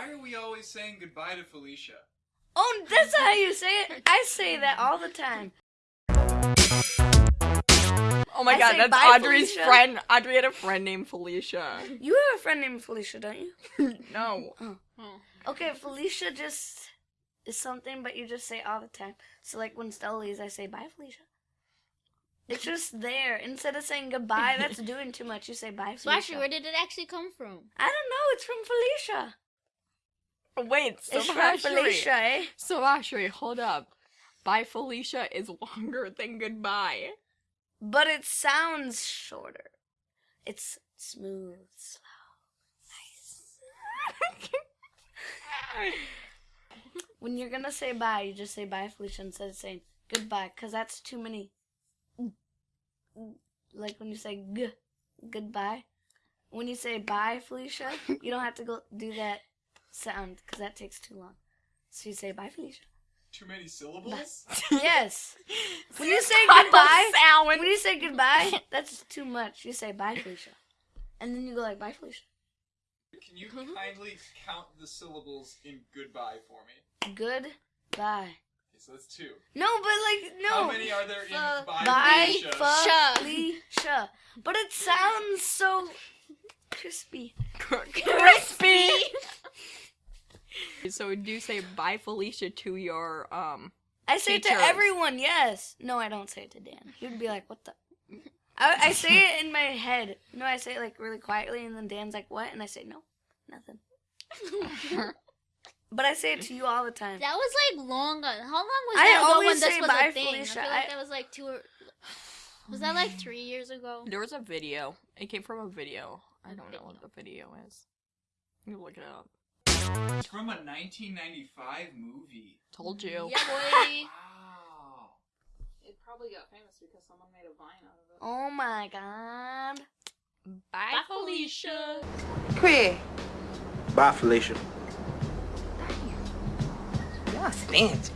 Why are we always saying goodbye to Felicia? Oh, that's how you say it. I say that all the time. Oh my I god, that's Audrey's Felicia. friend. Audrey had a friend named Felicia. You have a friend named Felicia, don't you? no. Oh. Okay, Felicia just is something, but you just say all the time. So like when Stella leaves, I say bye, Felicia. It's just there. Instead of saying goodbye, that's doing too much. You say bye, So Felicia. actually, where did it actually come from? I don't know. It's from Felicia. Wait, so from Felicia? So Ashley, hold up. Bye Felicia is longer than goodbye. But it sounds shorter. It's smooth, slow, nice. When you're gonna say bye, you just say bye, Felicia, instead of saying goodbye, because that's too many. Like when you say g, goodbye. When you say bye, Felicia, you don't have to go do that sound, because that takes too long. So you say bye, Felicia. Too many syllables? Yes. When you say goodbye, Sound. when you say goodbye, that's too much. You say bye, Felicia. And then you go like, bye, Felicia. Can you kindly count the syllables in goodbye for me? Goodbye. Okay, so that's two. No, but like, no. How many are there in Fu- bye, Bye, Felicia? Felicia. But it sounds so crispy. crispy. so do you say bye Felicia to your um I say it to everyone, yes. No, I don't say it to Dan. He would be like, what the? I, I say it in my head. No, I say it like really quietly, and then Dan's like, what? And I say, no, nothing. But I say it to you all the time. That was like long. ago. How long was I that ago always when this say was bye, a thing? Felicia. I feel like I- that was like two. Or, was that like three years ago? there was a video. It came from a video. I don't know what the video is. You look it up. It's from a 1995 movie. Told you. Yeah, boy. Wow. It probably got famous because someone made a vine out of it. Oh my god. Bye, Felicia. Bye, Felicia. Y'all fancy.